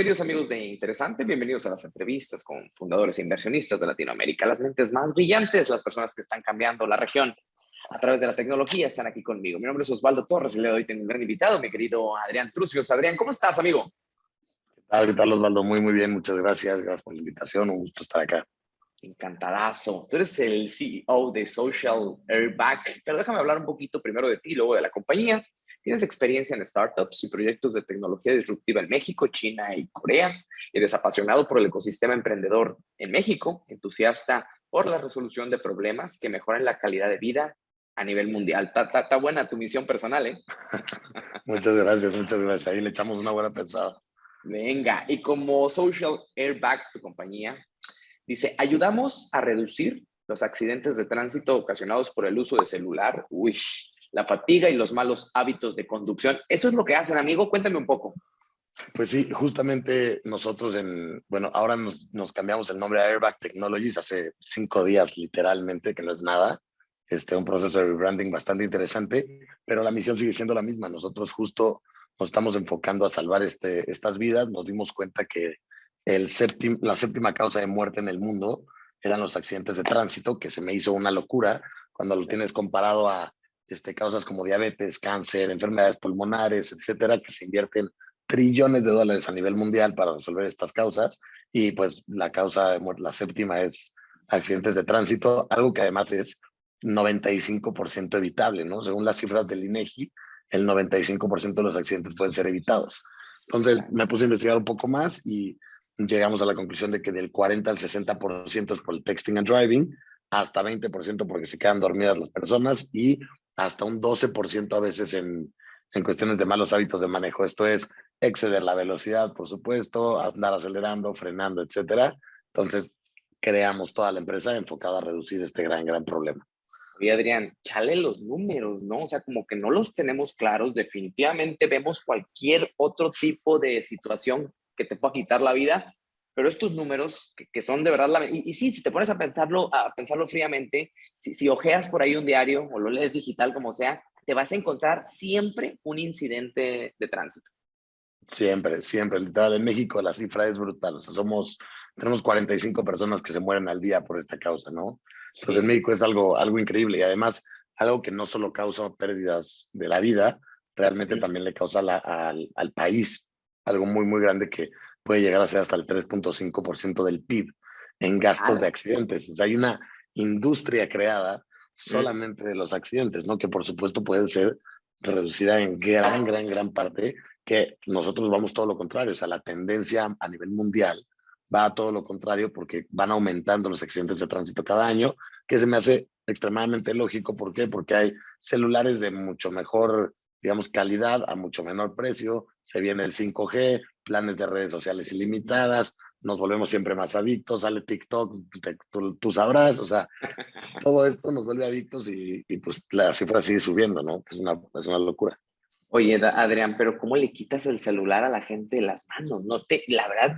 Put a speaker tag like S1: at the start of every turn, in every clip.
S1: queridos amigos de Interesante, bienvenidos a las entrevistas con fundadores e inversionistas de Latinoamérica, las mentes más brillantes, las personas que están cambiando la región a través de la tecnología están aquí conmigo. Mi nombre es Osvaldo Torres y de hoy tengo un gran invitado, mi querido Adrián Trucios. Adrián, ¿cómo estás, amigo?
S2: ¿Qué tal, qué tal, Osvaldo? Muy, muy bien, muchas gracias. Gracias por la invitación, un gusto estar acá.
S1: Encantadazo. Tú eres el CEO de Social Airbag, pero déjame hablar un poquito primero de ti, luego de la compañía. Tienes experiencia en startups y proyectos de tecnología disruptiva en México, China y Corea. Eres apasionado por el ecosistema emprendedor en México, entusiasta por la resolución de problemas que mejoran la calidad de vida a nivel mundial. Está, buena tu misión personal, ¿eh?
S2: muchas gracias, muchas gracias. Ahí le echamos una buena pensada.
S1: Venga, y como Social Airbag, tu compañía, dice, ayudamos a reducir los accidentes de tránsito ocasionados por el uso de celular. Uy, la fatiga y los malos hábitos de conducción. ¿Eso es lo que hacen, amigo? Cuéntame un poco.
S2: Pues sí, justamente nosotros en, bueno, ahora nos, nos, cambiamos el nombre a Airbag Technologies hace cinco días, literalmente, que no es nada. Este, un proceso de rebranding bastante interesante, pero la misión sigue siendo la misma. Nosotros justo nos estamos enfocando a salvar este, estas vidas. Nos dimos cuenta que el séptim, la séptima causa de muerte en el mundo eran los accidentes de tránsito, que se me hizo una locura cuando lo tienes comparado a este, causas como diabetes, cáncer, enfermedades pulmonares, etcétera, que se invierten trillones de dólares a nivel mundial para resolver estas causas. Y pues la causa de muerte, la séptima es accidentes de tránsito, algo que además es 95% evitable, ¿no? Según las cifras del INEGI, el 95% de los accidentes pueden ser evitados. Entonces me puse a investigar un poco más y llegamos a la conclusión de que del 40 al 60% es por el texting and driving, hasta 20% porque se quedan dormidas las personas y hasta un 12% a veces en, en cuestiones de malos hábitos de manejo. Esto es exceder la velocidad, por supuesto, andar acelerando, frenando, etcétera. Entonces, creamos toda la empresa enfocada a reducir este gran, gran problema.
S1: Oye, Adrián, chale los números, ¿no? O sea, como que no los tenemos claros. Definitivamente vemos cualquier otro tipo de situación que te pueda quitar la vida, pero estos números que, son de verdad, la, y, y, sí, si te pones a pensarlo, a pensarlo fríamente, si, si ojeas por ahí un diario o lo lees digital como sea, te vas a encontrar siempre un incidente de tránsito.
S2: Siempre, siempre, literal. En México la cifra es brutal. O sea, somos, tenemos 45 personas que se mueren al día por esta causa, ¿no? Entonces en México es algo, algo increíble y además algo que no solo causa pérdidas de la vida, realmente también le causa la, al, al país algo muy, muy grande que puede llegar a ser hasta el 3.5% del PIB en gastos de accidentes. O sea, hay una industria creada solamente de los accidentes, ¿no? Que por supuesto puede ser reducida en gran, gran, gran parte, que nosotros vamos todo lo contrario. O sea, la tendencia a nivel mundial va a todo lo contrario porque van aumentando los accidentes de tránsito cada año, que se me hace extremadamente lógico. ¿Por qué? Porque hay celulares de mucho mejor, digamos, calidad a mucho menor precio, se viene el 5G, planes de redes sociales ilimitadas, nos volvemos siempre más adictos, sale TikTok, tú, sabrás, o sea, todo esto nos vuelve adictos y, pues la cifra sigue subiendo, ¿no? Es una, es una locura.
S1: Oye, Adrián, pero ¿cómo le quitas el celular a la gente de las manos? No te, la verdad,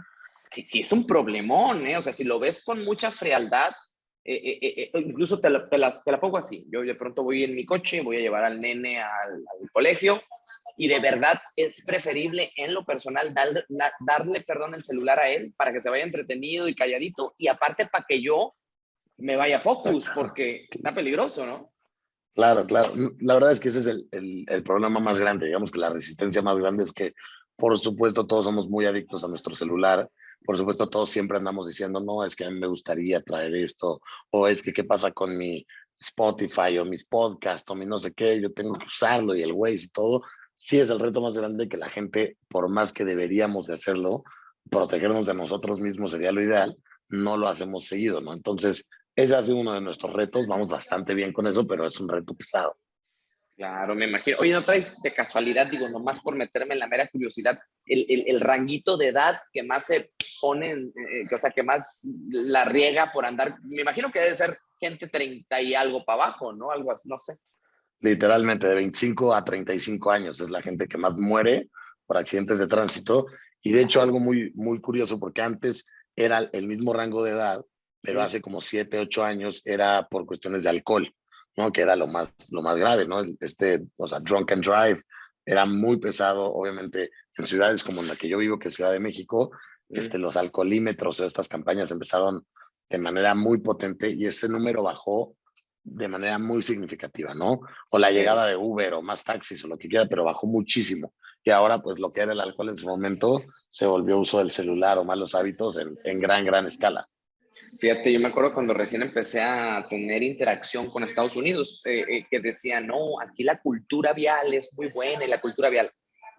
S1: sí, es un problemón, ¿eh? O sea, si lo ves con mucha frialdad, eh, eh, eh, incluso te la, te, la, te la, pongo así. Yo de pronto voy en mi coche, voy a llevar al nene al, al colegio y de verdad es preferible en lo personal darle, darle, perdón, el celular a él para que se vaya entretenido y calladito y aparte para que yo me vaya focus porque está peligroso, ¿no?
S2: Claro, claro. La verdad es que ese es el, el, el, problema más grande. Digamos que la resistencia más grande es que, por supuesto, todos somos muy adictos a nuestro celular. Por supuesto, todos siempre andamos diciendo, no, es que a mí me gustaría traer esto, o es que qué pasa con mi Spotify o mis podcasts o mi no sé qué, yo tengo que usarlo y el Waze y todo sí es el reto más grande que la gente, por más que deberíamos de hacerlo, protegernos de nosotros mismos sería lo ideal, no lo hacemos seguido, ¿no? Entonces, ese ha sido uno de nuestros retos, vamos bastante bien con eso, pero es un reto pesado.
S1: Claro, me imagino. Oye, ¿no traes de casualidad, digo, nomás por meterme en la mera curiosidad, el, el, el ranguito de edad que más se pone, eh, o sea, que más la riega por andar? Me imagino que debe ser gente 30 y algo para abajo, ¿no? Algo así, no sé
S2: literalmente de 25 a 35 años. Es la gente que más muere por accidentes de tránsito. Y de hecho algo muy, muy curioso porque antes era el mismo rango de edad, pero hace como 7, 8 años era por cuestiones de alcohol, ¿no? Que era lo más, lo más grave, ¿no? Este, o sea, drunk and drive, era muy pesado, obviamente en ciudades como en la que yo vivo, que es Ciudad de México, este, los alcoholímetros estas campañas empezaron de manera muy potente y ese número bajó de manera muy significativa, ¿no? O la llegada de Uber o más taxis o lo que quiera, pero bajó muchísimo. Y ahora, pues lo que era el alcohol en su momento se volvió uso del celular o malos hábitos en, en gran, gran escala.
S1: Fíjate, yo me acuerdo cuando recién empecé a tener interacción con Estados Unidos, eh, eh, que decía, no, aquí la cultura vial es muy buena y la cultura vial.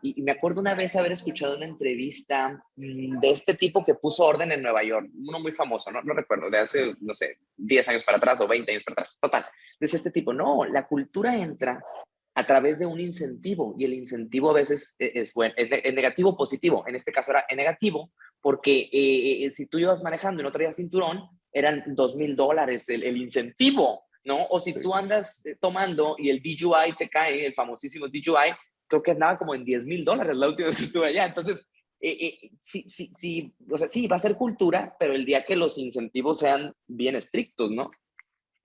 S1: Y, me acuerdo una vez haber escuchado una entrevista mm, de este tipo que puso orden en Nueva York, uno muy famoso, no, no recuerdo, de hace, no sé, 10 años para atrás o 20 años para atrás. Total, dice este tipo, no, la cultura entra a través de un incentivo y el incentivo a veces e, es, bueno, es, negativo o positivo. En este caso era negativo porque eh, eh, si tú ibas manejando y no traías cinturón, eran dos mil dólares el, incentivo, ¿no? O si tú andas eh, tomando y el DJI te cae, el famosísimo DJI, creo que andaba como en 10 mil dólares la última vez que estuve allá. Entonces, eh, eh, sí, sí, sí, o sea, sí, va a ser cultura, pero el día que los incentivos sean bien estrictos, ¿no?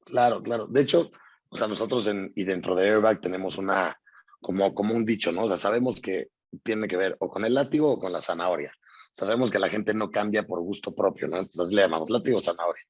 S2: Claro, claro. De hecho, o sea, nosotros y dentro de Airbag tenemos una, como, como un dicho, ¿no? O sea, sabemos que tiene que ver o con el látigo o con la zanahoria. O sea, sabemos que la gente no cambia por gusto propio, ¿no? Entonces le llamamos látigo o zanahoria.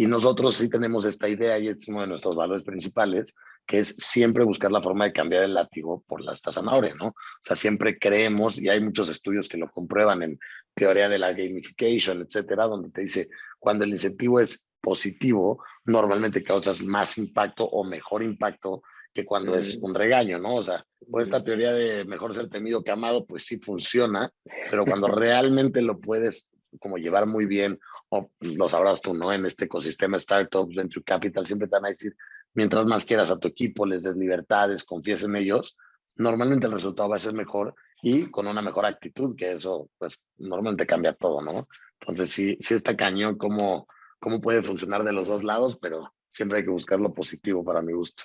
S2: Y nosotros sí tenemos esta idea y es uno de nuestros valores principales, que es siempre buscar la forma de cambiar el látigo por la zanahoria, ¿no? O sea, siempre creemos, y hay muchos estudios que lo comprueban en teoría de la gamification, etcétera, donde te dice, cuando el incentivo es positivo, normalmente causas más impacto o mejor impacto que cuando es un regaño, ¿no? O sea, pues esta teoría de mejor ser temido que amado, pues sí funciona, pero cuando realmente lo puedes como llevar muy bien, o lo sabrás tú, ¿no? En este ecosistema startups, venture capital, siempre te van a decir, mientras más quieras a tu equipo, les des libertades, confíes en ellos, normalmente el resultado va a ser mejor y con una mejor actitud, que eso, pues, normalmente cambia todo, ¿no? Entonces, sí, sí está cañón cómo, cómo puede funcionar de los dos lados, pero siempre hay que buscar lo positivo para mi gusto.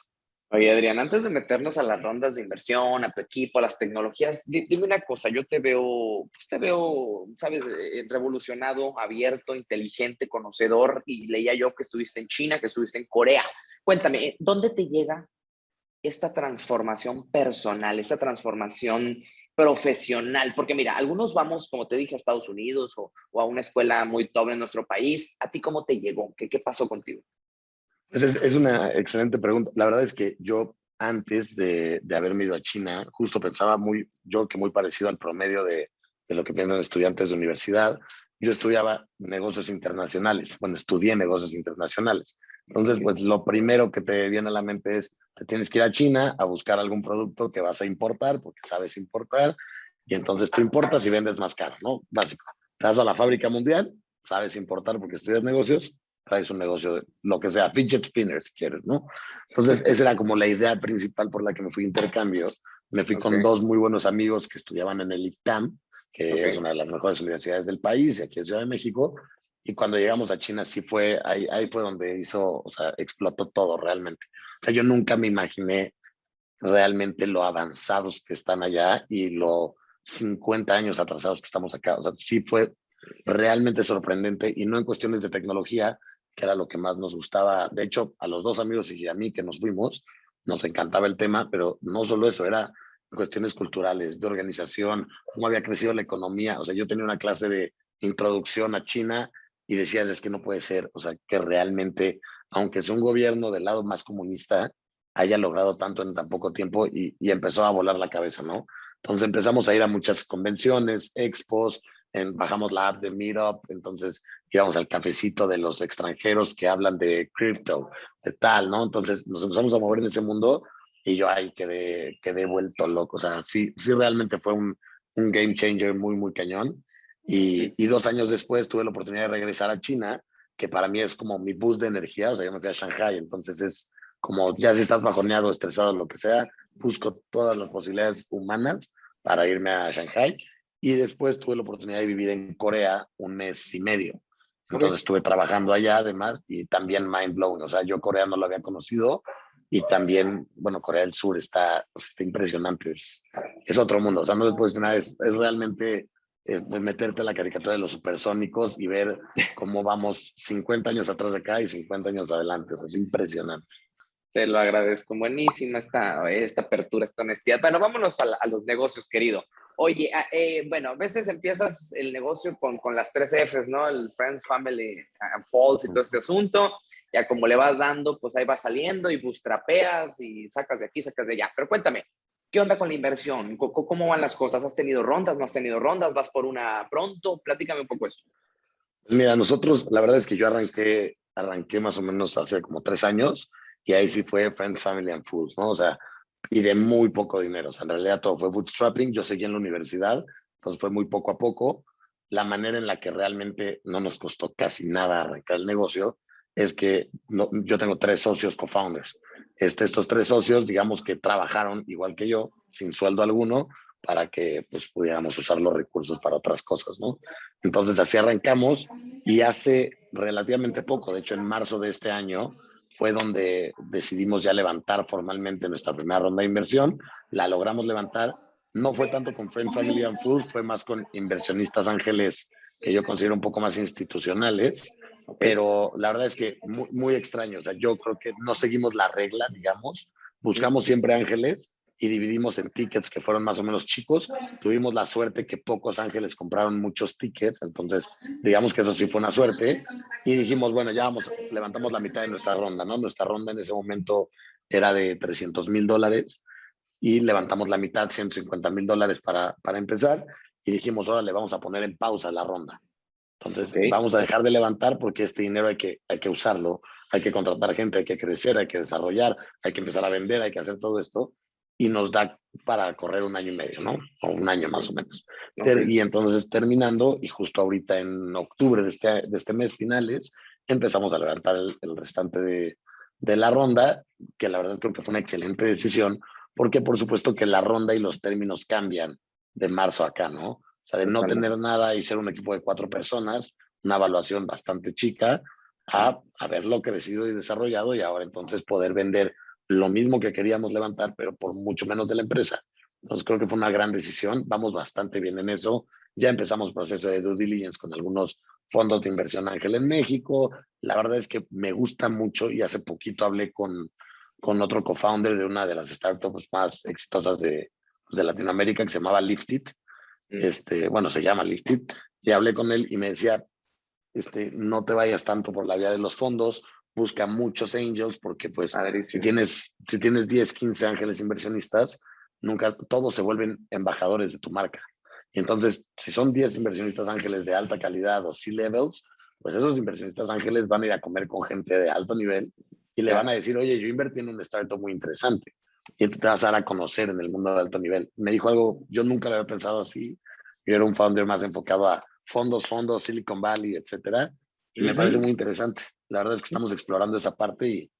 S1: Oye, Adrián, antes de meternos a las rondas de inversión, a tu equipo, a las tecnologías, dime una cosa, yo te veo, pues te veo, sabes, eh, revolucionado, abierto, inteligente, conocedor, y leía yo que estuviste en China, que estuviste en Corea. Cuéntame, eh, ¿dónde te llega esta transformación personal, esta transformación profesional? Porque mira, algunos vamos, como te dije, a Estados Unidos o, a una escuela muy top en nuestro país. ¿A ti cómo te llegó? ¿Qué, qué pasó contigo?
S2: Es, una excelente pregunta. La verdad es que yo antes de, de, haberme ido a China, justo pensaba muy, yo que muy parecido al promedio de, de lo que piensan estudiantes de universidad. Yo estudiaba negocios internacionales, bueno, estudié negocios internacionales. Entonces, pues lo primero que te viene a la mente es, te tienes que ir a China a buscar algún producto que vas a importar, porque sabes importar, y entonces tú importas y vendes más caro, ¿no? Básico. Te vas a la fábrica mundial, sabes importar porque estudias negocios, traes un negocio, de lo que sea, fidget spinner si quieres, ¿no? Entonces, esa era como la idea principal por la que me fui a intercambios. Me fui con dos muy buenos amigos que estudiaban en el ITAM, que es una de las mejores universidades del país, aquí en Ciudad de México. Y cuando llegamos a China, sí fue, ahí, ahí fue donde hizo, o sea, explotó todo realmente. O sea, yo nunca me imaginé realmente lo avanzados que están allá y lo 50 años atrasados que estamos acá. O sea, sí fue realmente sorprendente y no en cuestiones de tecnología, que era lo que más nos gustaba. De hecho, a los dos amigos y a mí que nos fuimos, nos encantaba el tema, pero no solo eso, era cuestiones culturales, de organización, cómo había crecido la economía. O sea, yo tenía una clase de introducción a China y decías, es que no puede ser, o sea, que realmente, aunque sea un gobierno del lado más comunista, haya logrado tanto en tan poco tiempo y empezó a volar la cabeza, ¿no? Entonces empezamos a ir a muchas convenciones, expos, bajamos la app de Meetup, entonces íbamos al cafecito de los extranjeros que hablan de cripto, de tal, ¿no? Entonces nos empezamos a mover en ese mundo y yo ahí quedé, quedé vuelto loco. O sea, sí, sí realmente fue un, un game changer muy, muy cañón. Y, y, dos años después tuve la oportunidad de regresar a China, que para mí es como mi boost de energía. O sea, yo me fui a Shanghai, entonces es como ya si estás bajoneado, estresado, lo que sea, busco todas las posibilidades humanas para irme a Shanghai y después tuve la oportunidad de vivir en Corea un mes y medio. Entonces estuve trabajando allá además y también mind blowing. O sea, yo Corea no lo había conocido y también, bueno, Corea del Sur está, pues, está impresionante. Es, es, otro mundo. O sea, no después nada, es, es realmente eh, meterte en la caricatura de los supersónicos y ver cómo vamos 50 años atrás de acá y 50 años adelante. O sea, es impresionante.
S1: Te lo agradezco. Buenísima esta, esta apertura, esta honestidad. Bueno, vámonos a, los negocios, querido. Oye, ah, eh, bueno, a veces empiezas el negocio con, con, las tres Fs, ¿no? El Friends, Family and Falls y todo este asunto. Ya como le vas dando, pues ahí va saliendo y bustrapeas y sacas de aquí, sacas de allá. Pero cuéntame, ¿qué onda con la inversión? ¿Cómo van las cosas? ¿Has tenido rondas? ¿No has tenido rondas? ¿Vas por una pronto? Platícame un poco esto.
S2: Mira, nosotros, la verdad es que yo arranqué, arranqué más o menos hace como tres años y ahí sí fue Friends, Family and Foods, ¿no? O sea, y de muy poco dinero. O sea, en realidad todo fue bootstrapping. Yo seguí en la universidad, entonces fue muy poco a poco. La manera en la que realmente no nos costó casi nada arrancar el negocio es que no, yo tengo tres socios co-founders. Este, estos tres socios, digamos que trabajaron igual que yo, sin sueldo alguno, para que pues, pudiéramos usar los recursos para otras cosas, ¿no? Entonces así arrancamos y hace relativamente poco, de hecho en marzo de este año, fue donde decidimos ya levantar formalmente nuestra primera ronda de inversión. La logramos levantar. No fue tanto con Friend, Family and Food, fue más con inversionistas ángeles que yo considero un poco más institucionales, pero la verdad es que muy, muy extraño. O sea, yo creo que no seguimos la regla, digamos. Buscamos siempre ángeles y dividimos en tickets que fueron más o menos chicos. Tuvimos la suerte que pocos ángeles compraron muchos tickets, entonces digamos que eso sí fue una suerte. Y dijimos, bueno, ya vamos, levantamos la mitad de nuestra ronda, ¿no? Nuestra ronda en ese momento era de 300 mil dólares y levantamos la mitad, 150 mil dólares para, para empezar. Y dijimos, ahora le vamos a poner en pausa la ronda. Entonces, vamos a dejar de levantar porque este dinero hay que, hay que usarlo, hay que contratar gente, hay que crecer, hay que desarrollar, hay que empezar a vender, hay que hacer todo esto y nos da para correr un año y medio, ¿no? O un año más o menos. Y entonces terminando, y justo ahorita en octubre de este, de este mes finales, empezamos a levantar el, restante de, de, la ronda, que la verdad creo que fue una excelente decisión, porque por supuesto que la ronda y los términos cambian de marzo acá, ¿no? O sea, de no tener nada y ser un equipo de cuatro personas, una evaluación bastante chica, a haberlo crecido y desarrollado y ahora entonces poder vender lo mismo que queríamos levantar, pero por mucho menos de la empresa. Entonces creo que fue una gran decisión, vamos bastante bien en eso. Ya empezamos proceso de due diligence con algunos fondos de inversión ángel en México. La verdad es que me gusta mucho y hace poquito hablé con, con otro co-founder de una de las startups más exitosas de, pues, de Latinoamérica que se llamaba Liftit. Mm. Este, bueno, se llama Liftit. Y hablé con él y me decía, este, no te vayas tanto por la vía de los fondos, busca muchos angels porque pues si tienes, si tienes 10, 15 ángeles inversionistas, nunca todos se vuelven embajadores de tu marca. Y entonces, si son 10 inversionistas ángeles de alta calidad o C-levels, pues esos inversionistas ángeles van a ir a comer con gente de alto nivel y le van a decir, oye, yo invertí en un startup muy interesante. Y te vas a dar a conocer en el mundo de alto nivel. Me dijo algo, yo nunca lo había pensado así. Yo era un founder más enfocado a fondos, fondos, Silicon Valley, etcétera. Y me parece muy interesante. La verdad es que estamos explorando esa parte y,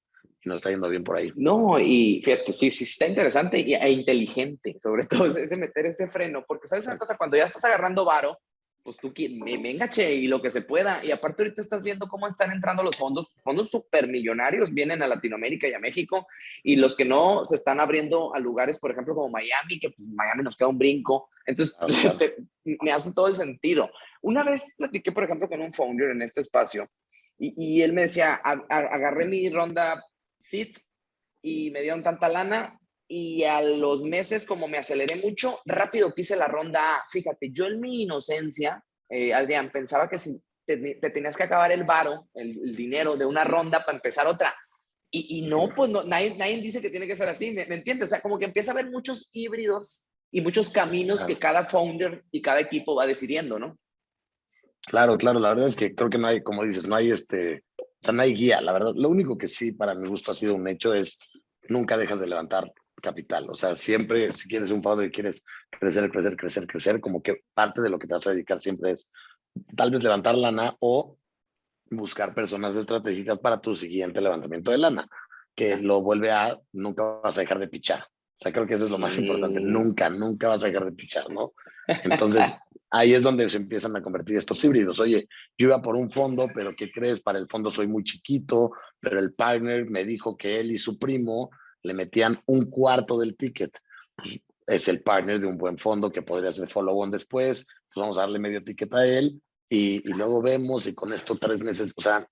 S2: nos está yendo bien por ahí.
S1: No, y fíjate, sí, sí está interesante y, e inteligente, sobre todo ese meter ese freno, porque sabes una cosa, cuando ya estás agarrando varo, pues tú, me, me engache y lo que se pueda. Y aparte ahorita estás viendo cómo están entrando los fondos, fondos supermillonarios vienen a Latinoamérica y a México, y los que no se están abriendo a lugares, por ejemplo, como Miami, que pues, Miami nos queda un brinco. Entonces, ah, me hace todo el sentido. Una vez platiqué, por ejemplo, con un founder en este espacio, y, y él me decía, agarré mi ronda SIT y me dieron tanta lana, y a los meses, como me aceleré mucho, rápido quise la ronda A. Fíjate, yo en mi inocencia, eh, Adrián, pensaba que si te, tenías que acabar el varo, el, dinero de una ronda para empezar otra. Y, no, pues no, nadie, nadie, dice que tiene que ser así, ¿me, entiendes? O sea, como que empieza a haber muchos híbridos y muchos caminos que cada founder y cada equipo va decidiendo, ¿no?
S2: Claro, claro, la verdad es que creo que no hay, como dices, no hay este, o sea, no hay guía, la verdad. Lo único que sí para mi gusto ha sido un hecho es nunca dejas de levantar capital. O sea, siempre, si quieres un fondo y quieres crecer, crecer, crecer, crecer, como que parte de lo que te vas a dedicar siempre es tal vez levantar lana o buscar personas estratégicas para tu siguiente levantamiento de lana, que lo vuelve a, nunca vas a dejar de pichar. O sea, creo que eso es lo más importante. Nunca, nunca vas a dejar de pichar, ¿no? Entonces, ahí es donde se empiezan a convertir estos híbridos. Oye, yo iba por un fondo, pero ¿qué crees? Para el fondo soy muy chiquito, pero el partner me dijo que él y su primo le metían un cuarto del ticket. Pues es el partner de un buen fondo que podría ser follow-on después, pues vamos a darle medio ticket a él y, y, luego vemos y con esto tres meses, o sea,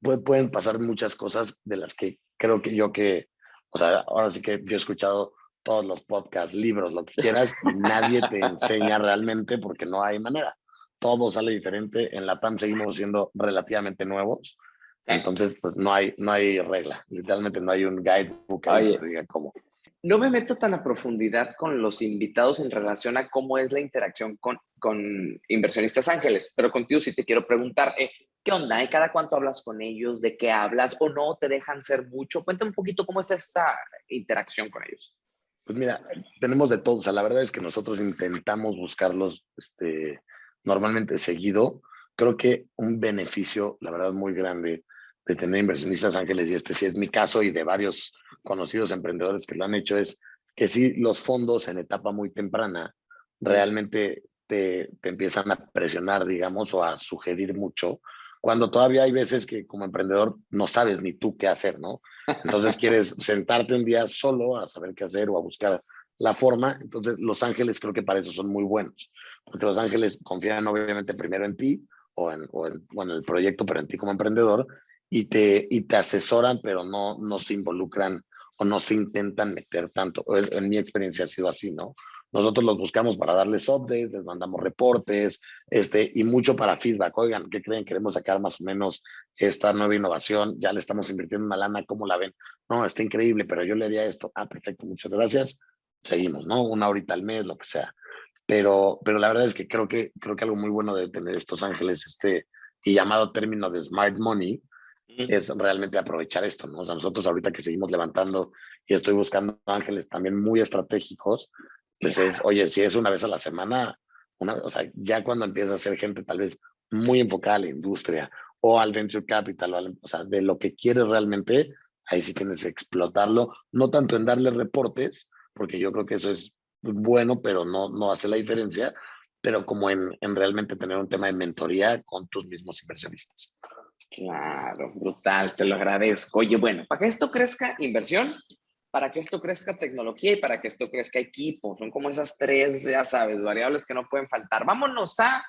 S2: pueden pasar muchas cosas de las que creo que yo que O sea, ahora sí que yo he escuchado todos los podcasts, libros, lo que quieras, y nadie te enseña realmente porque no hay manera. Todo sale diferente. En la TAM seguimos siendo relativamente nuevos. Entonces, pues no hay, no hay regla. Literalmente no hay un guidebook que diga cómo.
S1: No me meto tan a profundidad con los invitados en relación a cómo es la interacción con, con inversionistas ángeles, pero contigo sí te quiero preguntar, eh, ¿qué onda? ¿Y cada cuánto hablas con ellos? ¿De qué hablas? ¿O no te dejan ser mucho? Cuéntame un poquito cómo es esa interacción con ellos.
S2: Pues mira, tenemos de todo. O sea, la verdad es que nosotros intentamos buscarlos este, normalmente seguido. Creo que un beneficio, la verdad, muy grande de tener inversionistas ángeles, y este sí es mi caso y de varios conocidos emprendedores que lo han hecho, es que sí los fondos en etapa muy temprana realmente te, te empiezan a presionar, digamos, o a sugerir mucho cuando todavía hay veces que como emprendedor no sabes ni tú qué hacer, ¿no? Entonces quieres sentarte un día solo a saber qué hacer o a buscar la forma. Entonces Los Ángeles creo que para eso son muy buenos, porque Los Ángeles confían obviamente primero en ti o en, o en, el proyecto, pero en ti como emprendedor y te, y te asesoran, pero no, no se involucran o no se intentan meter tanto. En mi experiencia ha sido así, ¿no? Nosotros los buscamos para darles updates, les mandamos reportes, este, y mucho para feedback. Oigan, ¿qué creen? Queremos sacar más o menos esta nueva innovación, ya le estamos invirtiendo una lana, ¿cómo la ven? No, está increíble, pero yo le haría esto. Ah, perfecto, muchas gracias. Seguimos, ¿no? Una horita al mes, lo que sea. Pero, pero la verdad es que creo que creo que algo muy bueno de tener estos ángeles, este y llamado término de smart money, es realmente aprovechar esto, ¿no? O sea, nosotros ahorita que seguimos levantando y estoy buscando ángeles también muy estratégicos, pues es, oye, si es una vez a la semana, una, o sea, ya cuando empieza a ser gente tal vez muy enfocada a la industria o al venture capital, o, sea, de lo que quieres realmente, ahí sí tienes que explotarlo, no tanto en darle reportes, porque yo creo que eso es bueno, pero no, no hace la diferencia, pero como en, en realmente tener un tema de mentoría con tus mismos inversionistas.
S1: Claro, brutal, te lo agradezco. Oye, bueno, para que esto crezca, inversión, para que esto crezca tecnología y para que esto crezca equipo. Son como esas tres, ya sabes, variables que no pueden faltar. Vámonos a,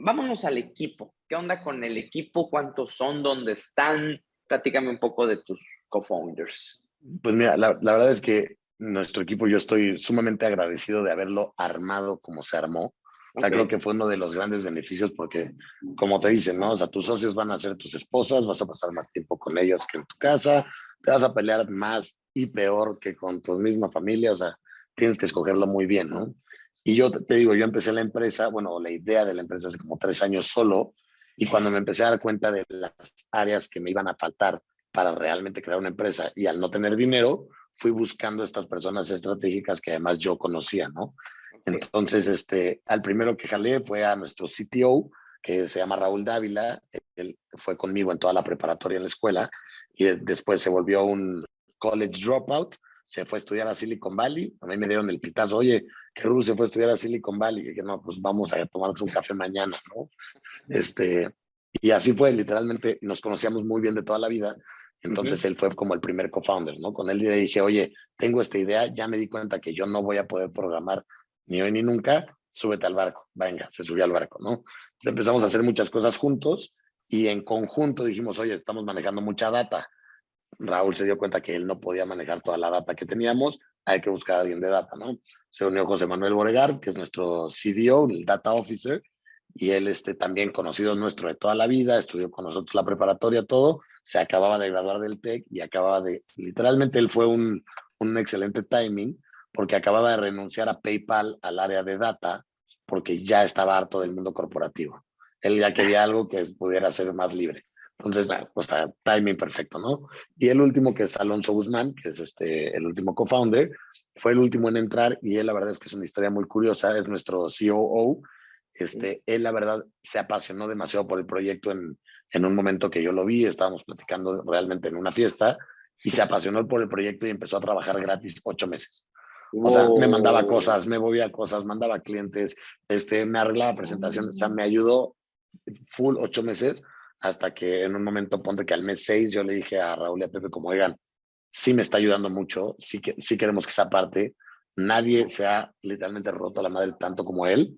S1: vámonos al equipo. ¿Qué onda con el equipo? ¿Cuántos son? ¿Dónde están? Platícame un poco de tus co-founders.
S2: Pues mira, la, la, verdad es que nuestro equipo, yo estoy sumamente agradecido de haberlo armado como se armó. O sea, creo que fue uno de los grandes beneficios porque, como te dicen, ¿no? O sea, tus socios van a ser tus esposas, vas a pasar más tiempo con ellos que en tu casa, te vas a pelear más y peor que con tu misma familia, o sea, tienes que escogerlo muy bien, ¿no? Y yo te digo, yo empecé la empresa, bueno, la idea de la empresa hace como tres años solo, y cuando me empecé a dar cuenta de las áreas que me iban a faltar para realmente crear una empresa y al no tener dinero, fui buscando estas personas estratégicas que además yo conocía, ¿no? Entonces, este, al primero que jalé fue a nuestro CTO, que se llama Raúl Dávila, él fue conmigo en toda la preparatoria en la escuela y después se volvió un college dropout, se fue a estudiar a Silicon Valley, a mí me dieron el pitazo, oye, que Raúl se fue a estudiar a Silicon Valley, y que no, pues vamos a tomarnos un café mañana, ¿no? Este, y así fue, literalmente, nos conocíamos muy bien de toda la vida, entonces él fue como el primer co-founder, ¿no? Con él le dije, oye, tengo esta idea, ya me di cuenta que yo no voy a poder programar ni hoy ni nunca, súbete al barco, venga, se subió al barco, ¿no? Entonces empezamos a hacer muchas cosas juntos y en conjunto dijimos, oye, estamos manejando mucha data. Raúl se dio cuenta que él no podía manejar toda la data que teníamos, hay que buscar a alguien de data, ¿no? Se unió José Manuel Boregar, que es nuestro CDO, el Data Officer, y él este, también conocido nuestro de toda la vida, estudió con nosotros la preparatoria, todo, se acababa de graduar del TEC y acababa de, literalmente él fue un, un excelente timing, porque acababa de renunciar a PayPal al área de data, porque ya estaba harto del mundo corporativo. Él ya quería algo que pudiera ser más libre. Entonces, pues, timing perfecto, ¿no? Y el último, que es Alonso Guzmán, que es este, el último co-founder, fue el último en entrar y él, la verdad es que es una historia muy curiosa, es nuestro COO. Este, él, la verdad, se apasionó demasiado por el proyecto en, en un momento que yo lo vi, estábamos platicando realmente en una fiesta, y se apasionó por el proyecto y empezó a trabajar gratis ocho meses. O sea, me mandaba cosas, me movía cosas, mandaba clientes, este, me arreglaba presentaciones, o sea, me ayudó full ocho meses hasta que en un momento, ponte que al mes seis, yo le dije a Raúl y a Pepe como, oigan, sí me está ayudando mucho, sí, que, sí queremos que esa parte, nadie se ha literalmente roto la madre tanto como él,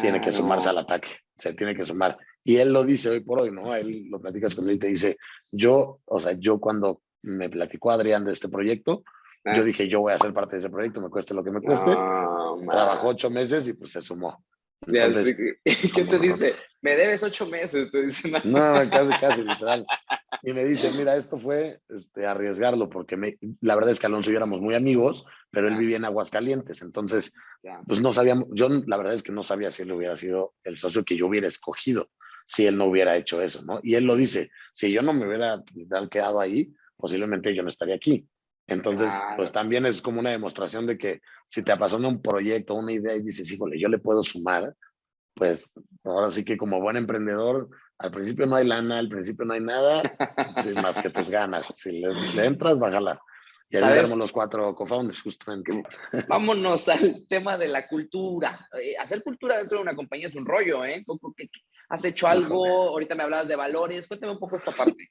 S2: tiene que sumarse al ataque, se tiene que sumar. Y él lo dice hoy por hoy, ¿no? Él lo platicas con él y te dice, yo, o sea, yo cuando me platicó Adrián de este proyecto. Yo ah. dije, yo voy a ser parte de ese proyecto, me cueste lo que me cueste. Trabajó ocho meses y pues se sumó.
S1: Entonces, ¿Qué te dice? Me debes ocho meses, te dice.
S2: No, casi, casi, literal. Y me dice, mira, esto fue este, arriesgarlo, porque me, la verdad es que Alonso y yo éramos muy amigos, pero él vivía en Aguascalientes, entonces, pues no sabíamos, yo la verdad es que no sabía si él hubiera sido el socio que yo hubiera escogido, si él no hubiera hecho eso, ¿no? Y él lo dice, si yo no me hubiera quedado ahí, posiblemente yo no estaría aquí. Entonces, pues también es como una demostración de que si te apasiona un proyecto, una idea y dices, híjole, yo le puedo sumar, pues ahora sí que como buen emprendedor, al principio no hay lana, al principio no hay nada, más que tus ganas. Si le, entras, bájala. Y ahí tenemos los cuatro co-founders, justamente.
S1: Vámonos al tema de la cultura. Eh, hacer cultura dentro de una compañía es un rollo, ¿eh? ¿Has hecho algo? Ahorita me hablabas de valores. Cuéntame un poco esta parte.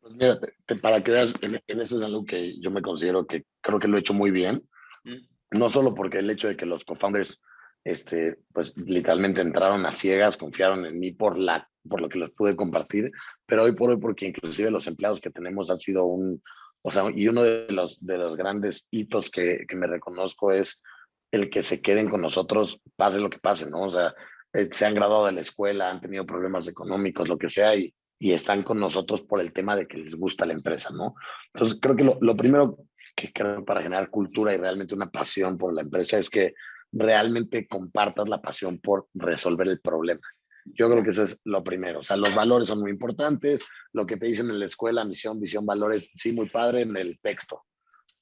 S2: Pues mira, para que veas, en, eso es algo que yo me considero que creo que lo he hecho muy bien. Mm. No solo porque el hecho de que los co-founders, este, pues literalmente entraron a ciegas, confiaron en mí por, la, por lo que les pude compartir, pero hoy por hoy porque inclusive los empleados que tenemos han sido un, o sea, y uno de los, de los grandes hitos que, que me reconozco es el que se queden con nosotros, pase lo que pase, ¿no? O sea, eh, se han graduado de la escuela, han tenido problemas económicos, lo que sea, y, y están con nosotros por el tema de que les gusta la empresa, ¿no? Entonces, creo que lo, primero que creo para generar cultura y realmente una pasión por la empresa es que realmente compartas la pasión por resolver el problema. Yo creo que eso es lo primero. O sea, los valores son muy importantes. Lo que te dicen en la escuela, misión, visión, valores, sí, muy padre en el texto.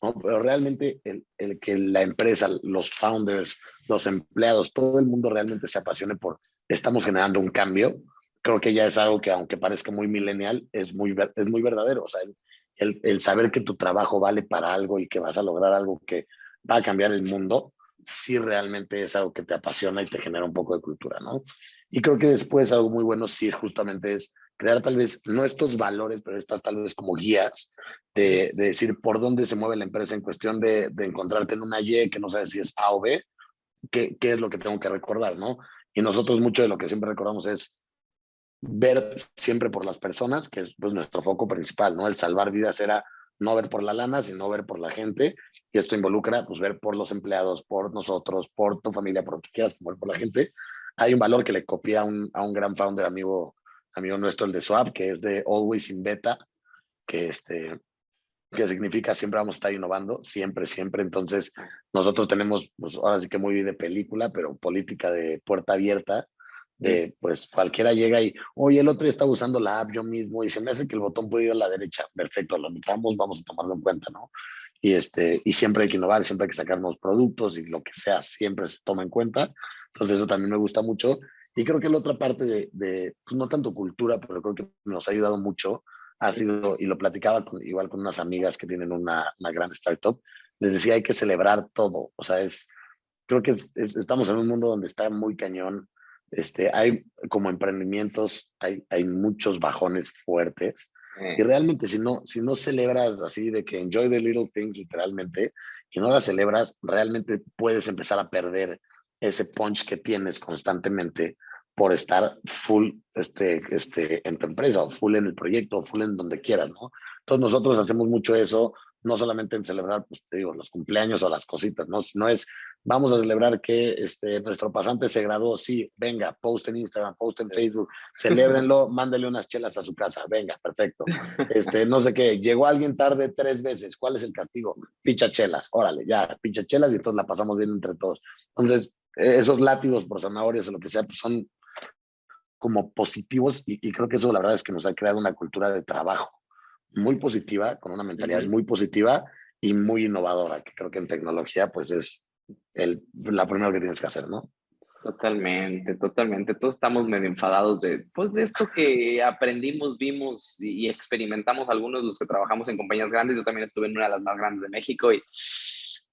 S2: Pero realmente el, el, que la empresa, los founders, los empleados, todo el mundo realmente se apasione por estamos generando un cambio, creo que ya es algo que aunque parezca muy millennial, es muy, es muy verdadero. O sea, el, el, saber que tu trabajo vale para algo y que vas a lograr algo que va a cambiar el mundo, sí realmente es algo que te apasiona y te genera un poco de cultura, ¿no? Y creo que después algo muy bueno sí justamente es crear tal vez, no estos valores, pero estas tal vez como guías de, de decir por dónde se mueve la empresa en cuestión de, de, encontrarte en una Y que no sabes si es A o B, qué, qué es lo que tengo que recordar, ¿no? Y nosotros mucho de lo que siempre recordamos es ver siempre por las personas, que es pues, nuestro foco principal, ¿no? El salvar vidas era no ver por la lana, sino ver por la gente. Y esto involucra, pues, ver por los empleados, por nosotros, por tu familia, por lo que quieras, ver por la gente. Hay un valor que le copié a un, a un gran founder, amigo, amigo nuestro, el de Swap, que es de Always in Beta, que, este, que significa siempre vamos a estar innovando, siempre, siempre. Entonces, nosotros tenemos, pues, ahora sí que muy de película, pero política de puerta abierta, de pues cualquiera llega y, oye, el otro estaba usando la app yo mismo y se me hace que el botón puede ir a la derecha. Perfecto, lo notamos, vamos a tomarlo en cuenta, ¿no? Y, este, y siempre hay que innovar, siempre hay que sacar nuevos productos y lo que sea, siempre se toma en cuenta. Entonces eso también me gusta mucho. Y creo que la otra parte de, de pues no tanto cultura, pero creo que nos ha ayudado mucho, ha sido, y lo platicaba con, igual con unas amigas que tienen una, una gran startup, les decía hay que celebrar todo. O sea, es, creo que estamos en un mundo donde está muy cañón este, hay como emprendimientos, hay, hay muchos bajones fuertes. Y realmente si no, si no celebras así de que enjoy the little things literalmente y no las celebras, realmente puedes empezar a perder ese punch que tienes constantemente por estar full este, este, en tu empresa o full en el proyecto o full en donde quieras, ¿no? Entonces nosotros hacemos mucho eso no solamente en celebrar, pues te digo, los cumpleaños o las cositas, ¿no? No es, vamos a celebrar que este, nuestro pasante se graduó, sí, venga, post en Instagram, post en Facebook, celébrenlo, mándele unas chelas a su casa, venga, perfecto. Este, no sé qué, llegó alguien tarde tres veces, ¿cuál es el castigo? Picha chelas, órale, ya, picha chelas y entonces la pasamos bien entre todos. Entonces, e, esos látigos por zanahorias o lo que sea, pues son como positivos y, y creo que eso la verdad es que nos ha creado una cultura de trabajo muy positiva, con una mentalidad muy positiva y muy innovadora, que creo que en tecnología pues es el, la primera que tienes que hacer, ¿no?
S1: Totalmente, totalmente. Todos estamos medio enfadados de, pues, de esto que aprendimos, vimos y, experimentamos algunos de los que trabajamos en compañías grandes. Yo también estuve en una de las más grandes de México y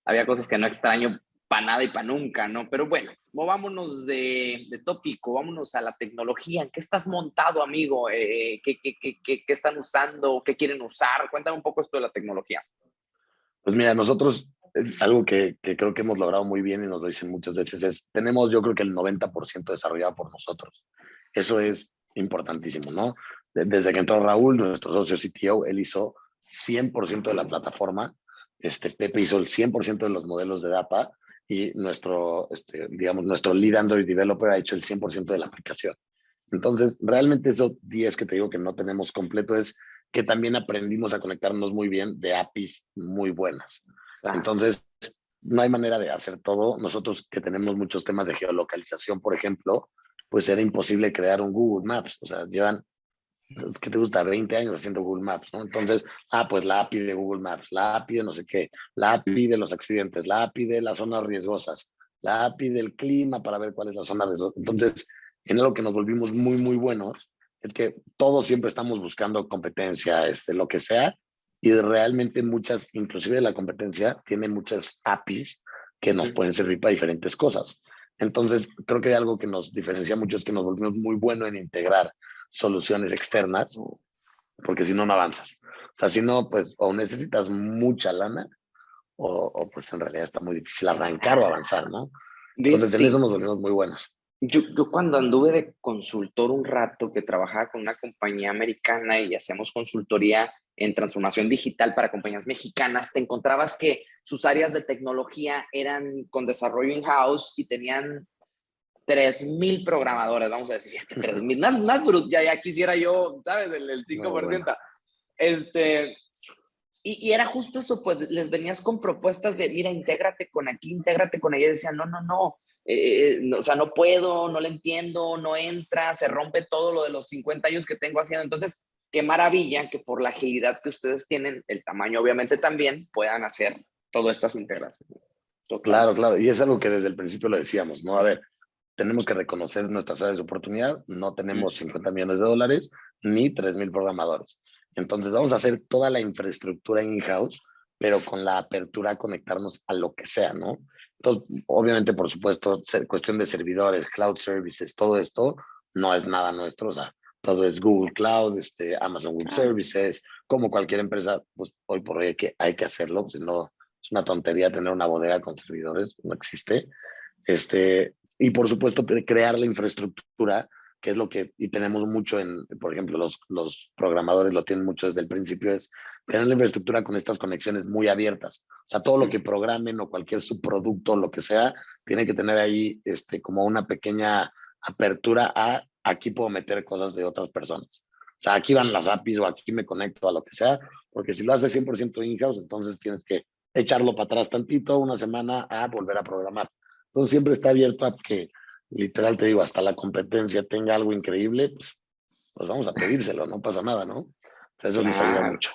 S1: había cosas que no extraño para nada y para nunca, ¿no? Pero bueno, movámonos de, de, tópico, vámonos a la tecnología. ¿En qué estás montado, amigo? Eh, ¿qué, qué, qué, ¿qué, están usando? ¿Qué quieren usar? Cuéntame un poco esto de la tecnología.
S2: Pues mira, nosotros, algo que, que creo que hemos logrado muy bien y nos lo dicen muchas veces es, tenemos yo creo que el 90% desarrollado por nosotros. Eso es importantísimo, ¿no? Desde que entró Raúl, nuestro socio CTO, él hizo 100% de la plataforma. Este, Pepe hizo el 100% de los modelos de data y nuestro, este, digamos, nuestro lead Android developer ha hecho el 100% de la aplicación. Entonces, realmente esos 10 que te digo que no tenemos completo es que también aprendimos a conectarnos muy bien de APIs muy buenas. Entonces, no hay manera de hacer todo. Nosotros que tenemos muchos temas de geolocalización, por ejemplo, pues era imposible crear un Google Maps. O sea, llevan, ¿qué te gusta? 20 años haciendo Google Maps, ¿no? Entonces, ah, pues la API de Google Maps, la API de no sé qué, la API de los accidentes, la API de las zonas riesgosas, la API del clima para ver cuál es la zona riesgosa. Entonces, en algo que nos volvimos muy, muy buenos, es que todos siempre estamos buscando competencia, este, lo que sea, y realmente muchas, inclusive la competencia, tiene muchas APIs que nos pueden servir para diferentes cosas. Entonces, creo que hay algo que nos diferencia mucho es que nos volvimos muy buenos en integrar soluciones externas, porque si no, no avanzas. O sea, si no, pues o necesitas mucha lana o, pues en realidad está muy difícil arrancar o avanzar, ¿no? Entonces, en eso nos volvimos muy buenos.
S1: Yo, yo, cuando anduve de consultor un rato, que trabajaba con una compañía americana y hacíamos consultoría en transformación digital para compañías mexicanas, te encontrabas que sus áreas de tecnología eran con desarrollo in-house y tenían 3.000 programadores, vamos a decir, 3.000, más, más ya, ya quisiera yo, ¿sabes? El, el 5%. Este, y, y, era justo eso, pues les venías con propuestas de, mira, intégrate con aquí, intégrate con ella, y decían, no, no, no, eh, no, o sea, no puedo, no le entiendo, no entra, se rompe todo lo de los 50 años que tengo haciendo. Entonces, qué maravilla que por la agilidad que ustedes tienen, el tamaño obviamente también, puedan hacer todas estas integraciones.
S2: Claro, claro, y es algo que desde el principio lo decíamos, ¿no? A ver, tenemos que reconocer nuestras áreas de oportunidad, no tenemos 50 millones de dólares ni 3 mil programadores. Entonces vamos a hacer toda la infraestructura in-house, pero con la apertura a conectarnos a lo que sea, ¿no? Entonces, obviamente, por supuesto, cuestión de servidores, cloud services, todo esto no es nada nuestro, o sea, todo es Google Cloud, este, Amazon Web Services, como cualquier empresa, pues hoy por hoy hay que, hay que hacerlo, si no es una tontería tener una bodega con servidores, no existe. Este, y por supuesto crear la infraestructura, que es lo que, y tenemos mucho en, por ejemplo, los, los programadores lo tienen mucho desde el principio, es tener la infraestructura con estas conexiones muy abiertas. O sea, todo lo que programen o cualquier subproducto, lo que sea, tiene que tener ahí este, como una pequeña apertura a aquí puedo meter cosas de otras personas. O sea, aquí van las APIs o aquí me conecto a lo que sea, porque si lo haces 100% in-house, entonces tienes que echarlo para atrás tantito, una semana, a volver a programar. Entonces siempre está abierto a que, literal te digo, hasta la competencia tenga algo increíble, pues, pues vamos a pedírselo, no pasa nada, ¿no? O sea, eso nos ayuda mucho.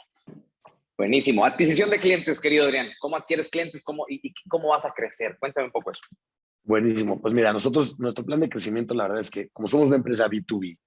S1: Buenísimo. Adquisición de clientes, querido Adrián. ¿Cómo adquieres clientes cómo, y, y cómo vas a crecer? Cuéntame un poco eso.
S2: Buenísimo. Pues mira, nosotros, nuestro plan de crecimiento, la verdad es que como somos una empresa B2B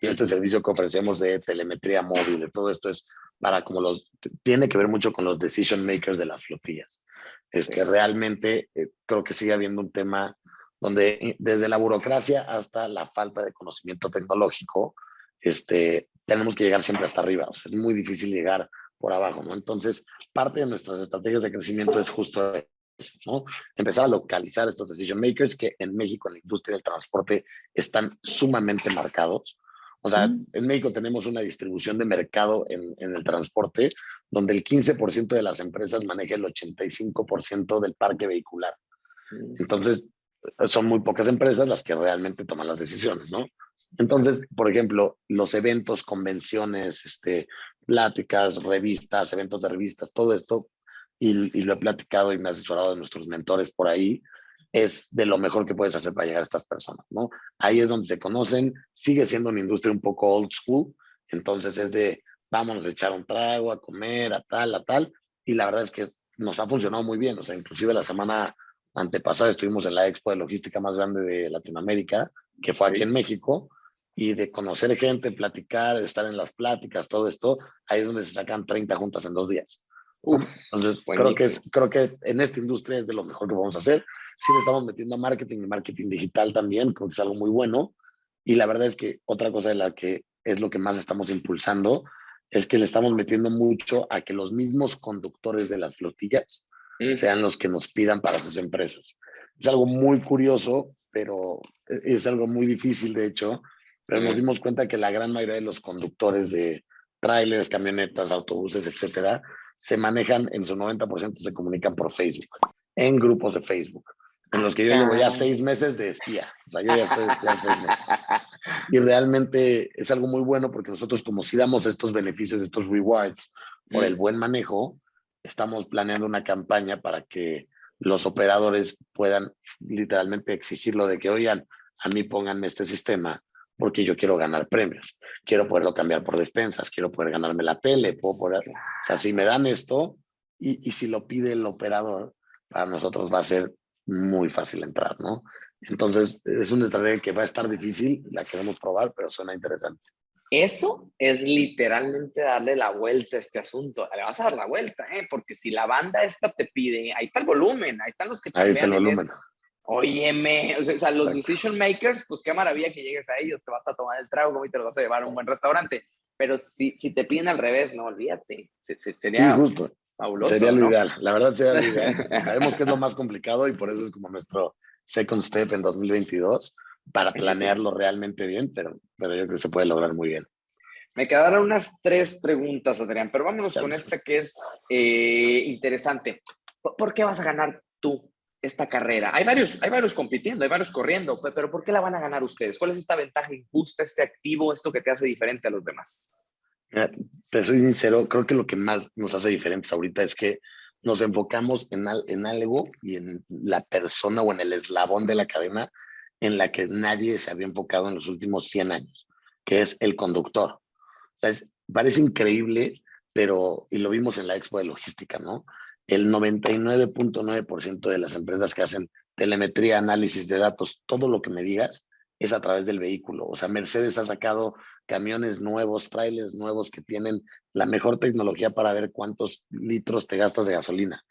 S2: y este servicio que ofrecemos de telemetría móvil, de todo esto es para como los, tiene que ver mucho con los decision makers de las flotillas. Es que realmente eh, creo que sigue habiendo un tema donde eh, desde la burocracia hasta la falta de conocimiento tecnológico, este, tenemos que llegar siempre hasta arriba. O sea, es muy difícil llegar por abajo, ¿no? Entonces, parte de nuestras estrategias de crecimiento es justo ¿no? Empezar a localizar estos decision makers que en México, en la industria del transporte, están sumamente marcados. O sea, mm. en México tenemos una distribución de mercado en, en el transporte donde el 15% de las empresas maneja el 85% del parque vehicular. Mm. Entonces, son muy pocas empresas las que realmente toman las decisiones, ¿no? Entonces, por ejemplo, los eventos, convenciones, este, pláticas, revistas, eventos de revistas, todo esto y, lo he platicado y me he asesorado de nuestros mentores por ahí, es de lo mejor que puedes hacer para llegar a estas personas, ¿no? Ahí es donde se conocen, sigue siendo una industria un poco old school, entonces es de vámonos a echar un trago, a comer, a tal, a tal, y la verdad es que nos ha funcionado muy bien, o sea, inclusive la semana antepasada estuvimos en la expo de logística más grande de Latinoamérica, que fue aquí en México, y de conocer gente, platicar, estar en las pláticas, todo esto, ahí es donde se sacan 30 juntas en dos días. Entonces, creo que, es, creo que en esta industria es de lo mejor que vamos a hacer. Sí le estamos metiendo a marketing y marketing digital también, creo que es algo muy bueno. Y la verdad es que otra cosa de la que es lo que más estamos impulsando es que le estamos metiendo mucho a que los mismos conductores de las flotillas mm. sean los que nos pidan para sus empresas. Es algo muy curioso, pero es algo muy difícil, de hecho, pero nos dimos cuenta que la gran mayoría de los conductores de, trailers, camionetas, autobuses, etcétera, se manejan en su 90% se comunican por Facebook, en grupos de Facebook, en los que yo llevo ya seis meses de espía. O sea, yo ya estoy seis meses. Y realmente es algo muy bueno porque nosotros como si damos estos beneficios, estos rewards por el mm. buen manejo, estamos planeando una campaña para que los operadores puedan literalmente exigirlo de que, oigan, a mí pónganme este sistema porque yo quiero ganar premios. Quiero poderlo cambiar por despensas, quiero poder ganarme la tele, puedo poder... O sea, si me dan esto y, y si lo pide el operador, para nosotros va a ser muy fácil entrar, ¿no? Entonces, es una estrategia que va a estar difícil, la queremos probar, pero suena interesante.
S1: Eso es literalmente darle la vuelta a este asunto. Le vas a dar la vuelta, ¿eh? Porque si la banda esta te pide, ahí está el volumen, ahí están los que
S2: Ahí está el volumen.
S1: Óyeme, o sea, los decision makers, pues qué maravilla que llegues a ellos, te vas a tomar el trago y te lo vas a llevar a un buen restaurante. Pero si, si te piden al revés, no, olvídate. Sería
S2: justo. fabuloso. Sería lo ideal, la verdad sería lo ideal. Sabemos que es lo más complicado y por eso es como nuestro second step en 2022 para planearlo realmente bien, pero, pero yo creo que se puede lograr muy bien.
S1: Me quedaron unas tres preguntas, Adrián, pero vámonos con esta que es eh, interesante. ¿Por qué vas a ganar tú esta carrera? Hay varios, hay varios compitiendo, hay varios corriendo, pero ¿por qué la van a ganar ustedes? ¿Cuál es esta ventaja injusta, este activo, esto que te hace diferente a los demás?
S2: te soy sincero, creo que lo que más nos hace diferentes ahorita es que nos enfocamos en, en algo y en la persona o en el eslabón de la cadena en la que nadie se había enfocado en los últimos 100 años, que es el conductor. O sea, parece increíble, pero, y lo vimos en la expo de logística, ¿no? El 99.9% de las empresas que hacen telemetría, análisis de datos, todo lo que me digas, es a través del vehículo. O sea, Mercedes ha sacado camiones nuevos, trailers nuevos que tienen la mejor tecnología para ver cuántos litros te gastas de gasolina.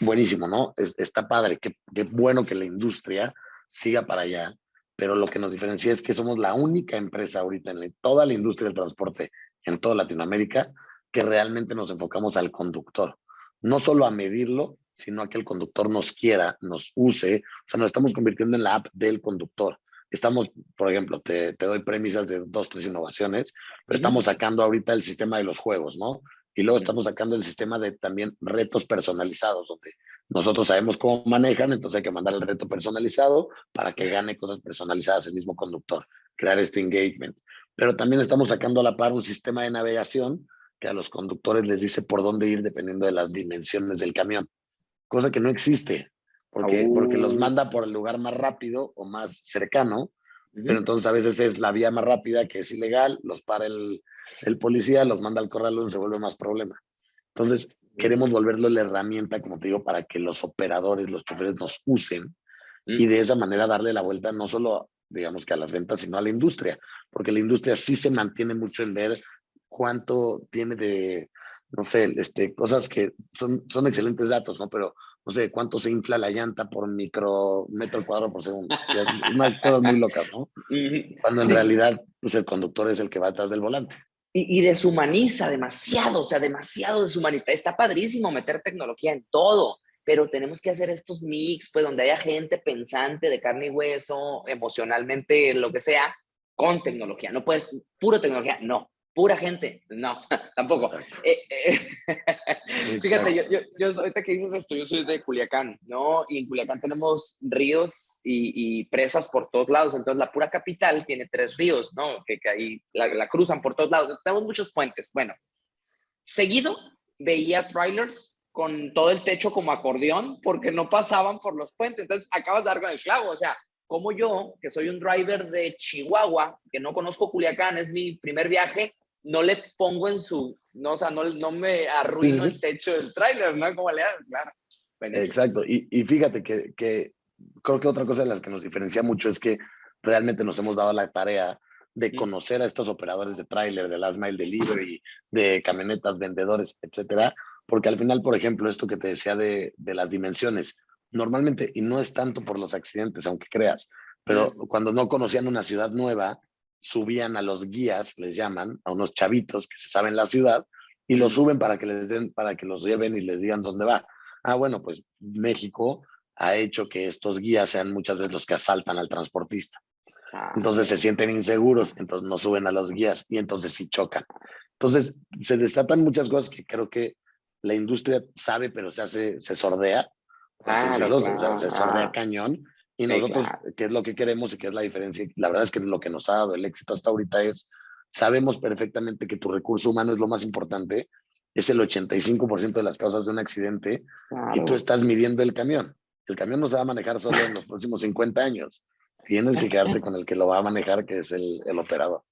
S2: Buenísimo, ¿no? está padre, qué, qué bueno que la industria siga para allá, pero lo que nos diferencia es que somos la única empresa ahorita en toda la industria del transporte en toda Latinoamérica que realmente nos enfocamos al conductor no solo a medirlo, sino a que el conductor nos quiera, nos use. O sea, nos estamos convirtiendo en la app del conductor. Estamos, por ejemplo, te, doy premisas de dos, tres innovaciones, pero estamos sacando ahorita el sistema de los juegos, ¿no? Y luego estamos sacando el sistema de también retos personalizados, donde nosotros sabemos cómo manejan, entonces hay que mandar el reto personalizado para que gane cosas personalizadas el mismo conductor, crear este engagement. Pero también estamos sacando a la par un sistema de navegación a los conductores les dice por dónde ir dependiendo de las dimensiones del camión, cosa que no existe, porque, porque los manda por el lugar más rápido o más cercano, pero entonces a veces es la vía más rápida que es ilegal, los para el, el policía, los manda al corralón, se vuelve más problema. Entonces, queremos volverlo la herramienta, como te digo, para que los operadores, los choferes nos usen y de esa manera darle la vuelta no solo digamos que a las ventas, sino a la industria, porque la industria sí se mantiene mucho en ver cuánto tiene de, no sé, este, cosas que son, son excelentes datos, ¿no? Pero, no sé, cuánto se infla la llanta por micro metro cuadrado por segundo. O sea, unas cosas muy locas, ¿no? Cuando en realidad, pues el conductor es el que va atrás del volante.
S1: Y, y, deshumaniza demasiado, o sea, demasiado deshumaniza. Está padrísimo meter tecnología en todo, pero tenemos que hacer estos mix, pues donde haya gente pensante de carne y hueso, emocionalmente, lo que sea, con tecnología. No puedes, puro tecnología, no pura gente. No, tampoco. Eh, eh, fíjate, yo, yo, yo, ahorita que dices esto, yo soy de Culiacán, ¿no? Y en Culiacán tenemos ríos y, presas por todos lados. Entonces, la pura capital tiene tres ríos, ¿no? Que, que ahí la, cruzan por todos lados. tenemos muchos puentes. Bueno, seguido veía trailers con todo el techo como acordeón porque no pasaban por los puentes. Entonces, acabas de dar con el clavo. O sea, como yo, que soy un driver de Chihuahua, que no conozco Culiacán, es mi primer viaje, no le pongo en su, no, o sea, no, no me arruino el techo del tráiler, ¿no? Como le claro.
S2: Exacto, y, y fíjate que, que, creo que otra cosa de las que nos diferencia mucho es que realmente nos hemos dado la tarea de conocer a estos operadores de tráiler, de last mile delivery, de camionetas, vendedores, etcétera, porque al final, por ejemplo, esto que te decía de, de las dimensiones, normalmente, y no es tanto por los accidentes, aunque creas, pero cuando no conocían una ciudad nueva, subían a los guías, les llaman, a unos chavitos que se saben la ciudad, y los suben para que les den, para que los lleven y les digan dónde va. Ah, bueno, pues México ha hecho que estos guías sean muchas veces los que asaltan al transportista. Ah, entonces se sienten inseguros, entonces no suben a los guías y entonces sí chocan. Entonces, se destatan muchas cosas que creo que la industria sabe, pero se hace, se sordea, se sordea cañón. Y nosotros, ¿qué es lo que queremos y qué es la diferencia? La verdad es que lo que nos ha dado el éxito hasta ahorita es, sabemos perfectamente que tu recurso humano es lo más importante, es el 85% de las causas de un accidente y tú estás midiendo el camión. El camión no se va a manejar solo en los próximos 50 años. Tienes que quedarte con el que lo va a manejar, que es el, el operador.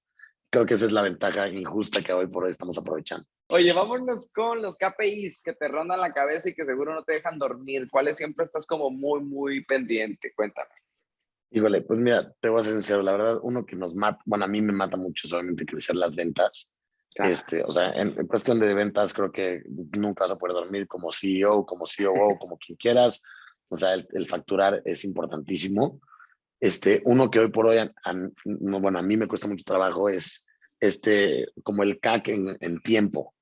S2: Creo que esa es la ventaja injusta que hoy por hoy estamos aprovechando.
S1: Oye, vámonos con los KPIs que te rondan la cabeza y que seguro no te dejan dormir. ¿Cuáles siempre estás como muy, muy pendiente? Cuéntame.
S2: Híjole, pues mira, te voy a ser sincero, la verdad, uno que nos mata, bueno, a mí me mata mucho solamente crecer las ventas. Este, o sea, en, cuestión de ventas, creo que nunca vas a poder dormir como CEO, como COO, como quien quieras. O sea, el, facturar es importantísimo. Este, uno que hoy por hoy, bueno, a mí me cuesta mucho trabajo es este, como el CAC en, en tiempo,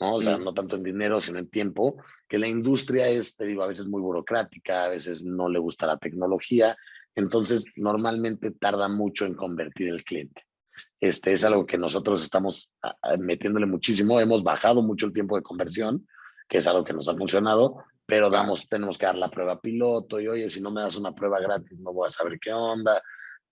S2: ¿no? O sea, mm. no tanto en dinero, sino en tiempo, que la industria es, te digo, a veces muy burocrática, a veces no le gusta la tecnología, entonces normalmente tarda mucho en convertir el cliente. Este es algo que nosotros estamos metiéndole muchísimo, hemos bajado mucho el tiempo de conversión, que es algo que nos ha funcionado, pero damos, tenemos que dar la prueba piloto y oye, si no me das una prueba gratis no voy a saber qué onda.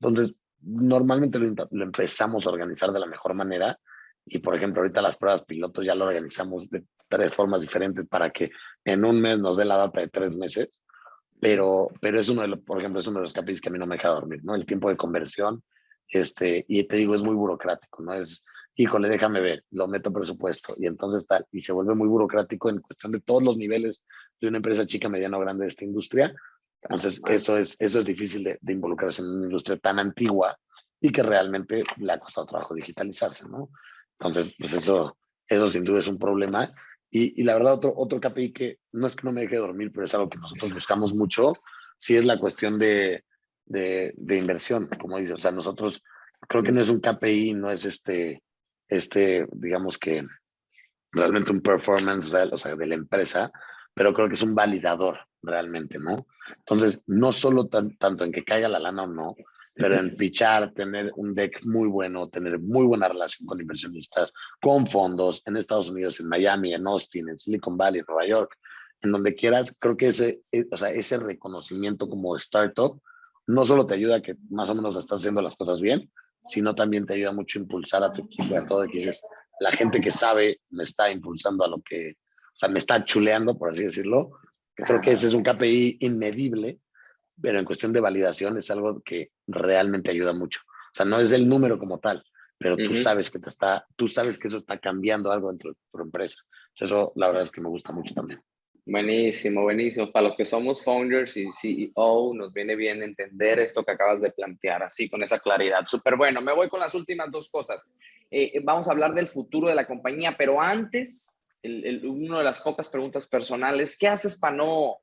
S2: Entonces, normalmente lo, empezamos a organizar de la mejor manera y por ejemplo ahorita las pruebas pilotos ya lo organizamos de tres formas diferentes para que en un mes nos dé la data de tres meses pero pero es uno de los por ejemplo es uno de los capítulos que a mí no me deja dormir no el tiempo de conversión este y te digo es muy burocrático no es híjole déjame ver lo meto presupuesto y entonces tal y se vuelve muy burocrático en cuestión de todos los niveles de una empresa chica mediana o grande de esta industria entonces, eso es, eso es difícil de, involucrarse en una industria tan antigua y que realmente le ha costado trabajo digitalizarse, ¿no? Entonces, pues eso, eso sin duda es un problema. Y, y, la verdad, otro, otro KPI que no es que no me deje dormir, pero es algo que nosotros buscamos mucho, sí es la cuestión de, de, de inversión, como dice. O sea, nosotros creo que no es un KPI, no es este, este digamos que realmente un performance real, o sea, de la empresa, pero creo que es un validador realmente, ¿no? Entonces, no solo tanto en que caiga la lana o no, pero en pichar, tener un deck muy bueno, tener muy buena relación con inversionistas, con fondos en Estados Unidos, en Miami, en Austin, en Silicon Valley, en Nueva York, en donde quieras, creo que ese, eh, o sea, ese reconocimiento como startup no solo te ayuda a que más o menos estás haciendo las cosas bien, sino también te ayuda mucho a impulsar a tu equipo, a todo, que dices, la gente que sabe me está impulsando a lo que, sea, me está chuleando, por así decirlo, Creo que ese es un KPI inmedible, pero en cuestión de validación es algo que realmente ayuda mucho. O sea, no es el número como tal, pero tú sabes que te está, tú sabes que eso está cambiando algo dentro de tu empresa. Eso la verdad es que me gusta mucho también.
S1: Buenísimo, buenísimo. Para los que somos founders y CEO, nos viene bien entender esto que acabas de plantear, así con esa claridad. Súper bueno. Me voy con las últimas dos cosas. Eh, vamos a hablar del futuro de la compañía, pero antes el, una de las pocas preguntas personales, ¿qué haces para no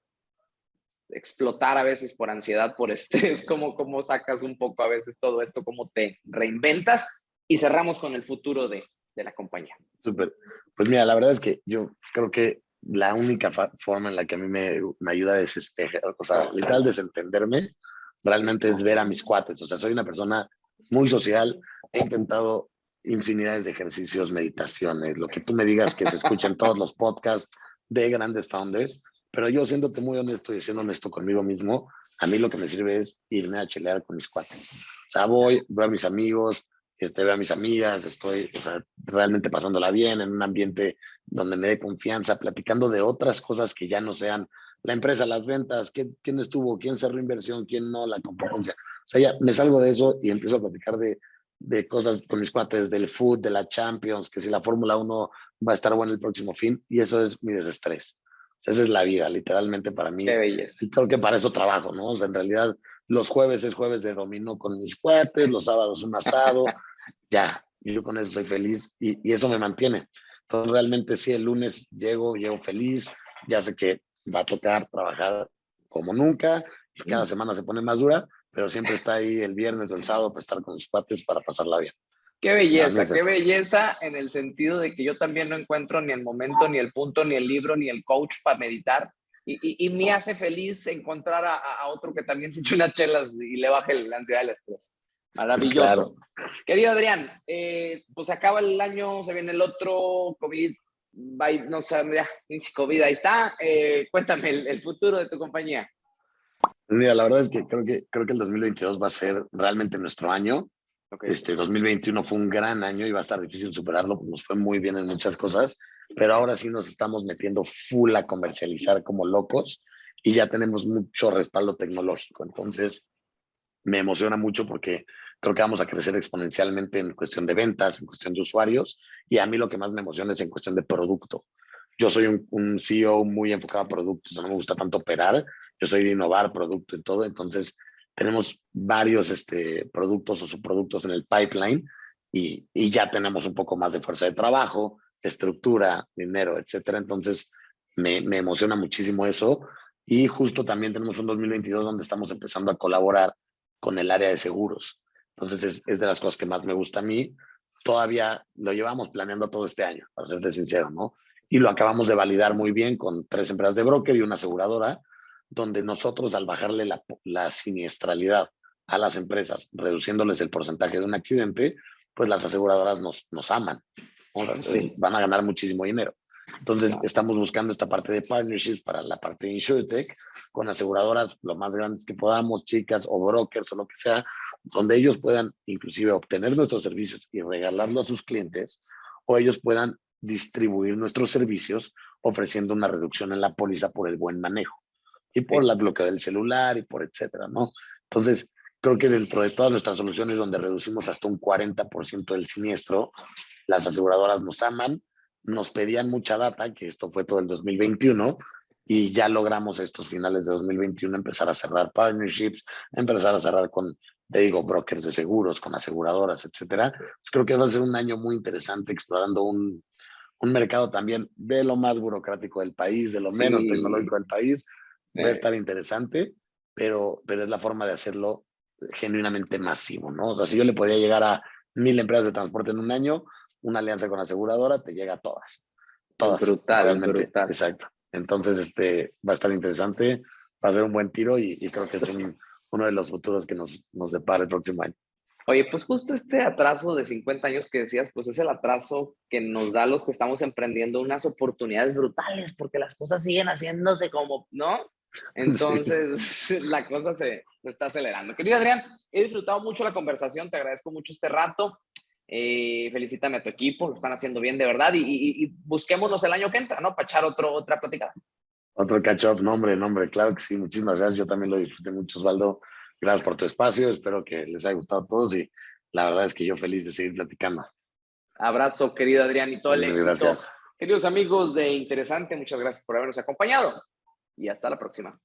S1: explotar a veces por ansiedad, por estrés? ¿Cómo, ¿Cómo sacas un poco a veces todo esto? ¿Cómo te reinventas? Y cerramos con el futuro de, de la compañía.
S2: Súper. Pues mira, la verdad es que yo creo que la única forma en la que a mí me, me ayuda a desespejar, o sea, literal desentenderme, realmente es ver a mis cuates. O sea, soy una persona muy social, he intentado infinidades de ejercicios, meditaciones, lo que tú me digas que se escuchen todos los podcasts de grandes founders, pero yo siéndote muy honesto y siendo honesto conmigo mismo, a mí lo que me sirve es irme a chelear con mis cuates. O sea, voy, veo a mis amigos, este, veo a mis amigas, estoy o sea, realmente pasándola bien en un ambiente donde me dé confianza, platicando de otras cosas que ya no sean la empresa, las ventas, quién, quién estuvo, quién cerró inversión, quién no, la competencia. O sea, ya me salgo de eso y empiezo a platicar de de cosas con mis cuates del food, de la Champions, que si la Fórmula 1 va a estar buena el próximo fin, y eso es mi desestrés. Esa es la vida, literalmente para mí. Y creo que para eso trabajo, ¿no? O sea, en realidad, los jueves es jueves de dominó con mis cuates, los sábados un asado, ya, yo con eso soy feliz y, y eso me mantiene. Entonces, realmente sí, el lunes llego, llego feliz, ya sé que va a tocar trabajar como nunca y cada semana se pone más dura, pero siempre está ahí el viernes o el sábado para estar con los cuates para pasarla bien.
S1: Qué belleza, qué belleza en el sentido de que yo también no encuentro ni el momento, ni el punto, ni el libro, ni el coach para meditar. Y, y, me hace feliz encontrar a, a, otro que también se eche unas chelas y le baje la ansiedad y el estrés. Maravilloso. Querido Adrián, eh, pues acaba el año, se viene el otro, COVID, no sé, ya, COVID, ahí está. Eh, cuéntame el, futuro de tu compañía.
S2: Pues mira, la verdad es que creo, que creo que el 2022 va a ser realmente nuestro año. Este 2021 fue un gran año y va a estar difícil superarlo, pues nos fue muy bien en muchas cosas, pero ahora sí nos estamos metiendo full a comercializar como locos y ya tenemos mucho respaldo tecnológico. Entonces, me emociona mucho porque creo que vamos a crecer exponencialmente en cuestión de ventas, en cuestión de usuarios, y a mí lo que más me emociona es en cuestión de producto. Yo soy un, CEO muy enfocado a productos, no me gusta tanto operar, yo soy de innovar producto y todo, entonces tenemos varios este, productos o subproductos en el pipeline y, y ya tenemos un poco más de fuerza de trabajo, estructura, dinero, etcétera. Entonces, me, me emociona muchísimo eso. Y justo también tenemos un 2022 donde estamos empezando a colaborar con el área de seguros. Entonces es, es, de las cosas que más me gusta a mí. Todavía lo llevamos planeando todo este año, para serte sincero, ¿no? Y lo acabamos de validar muy bien con tres empresas de broker y una aseguradora, donde nosotros al bajarle la, la siniestralidad a las empresas, reduciéndoles el porcentaje de un accidente, pues las aseguradoras nos, nos aman. Sí. Van a ganar muchísimo dinero. Entonces, estamos buscando esta parte de partnerships para la parte de InsurTech con aseguradoras lo más grandes que podamos, chicas o brokers o lo que sea, donde ellos puedan inclusive obtener nuestros servicios y regalarlo a sus clientes o ellos puedan distribuir nuestros servicios ofreciendo una reducción en la póliza por el buen manejo y por la bloqueo del celular y por etcétera, ¿no? Entonces, creo que dentro de todas nuestras soluciones donde reducimos hasta un 40% del siniestro, las aseguradoras nos aman, nos pedían mucha data, que esto fue todo el 2021, y ya logramos estos finales de 2021 empezar a cerrar partnerships, empezar a cerrar con, te digo, brokers de seguros, con aseguradoras, etcétera. Pues creo que va a ser un año muy interesante explorando un, un mercado también de lo más burocrático del país, de lo menos tecnológico del país. Va a estar interesante, pero, pero es la forma de hacerlo genuinamente masivo, ¿no? O sea, si yo le podía llegar a mil empresas de transporte en un año, una alianza con aseguradora te llega a todas. Todas.
S1: Brutal, brutal.
S2: Exacto. Entonces, este, va a estar interesante, va a ser un buen tiro y, creo que es uno de los futuros que nos, nos depara el próximo año.
S1: Oye, pues justo este atraso de 50 años que decías, pues es el atraso que nos da a los que estamos emprendiendo unas oportunidades brutales, porque las cosas siguen haciéndose como, ¿no? Entonces, la cosa se, se, está acelerando. Querido Adrián, he disfrutado mucho la conversación, te agradezco mucho este rato. Eh, felicítame a tu equipo, lo están haciendo bien de verdad y, busquémonos el año que entra, ¿no? Para echar otro, otra platicada.
S2: Otro catch-up, nombre, nombre, claro que sí, muchísimas gracias. Yo también lo disfruté mucho, Osvaldo. Gracias por tu espacio, espero que les haya gustado a todos y la verdad es que yo feliz de seguir platicando.
S1: Abrazo, querido Adrián, y todo el éxito.
S2: Gracias.
S1: Queridos amigos de Interesante, muchas gracias por habernos acompañado y hasta la próxima.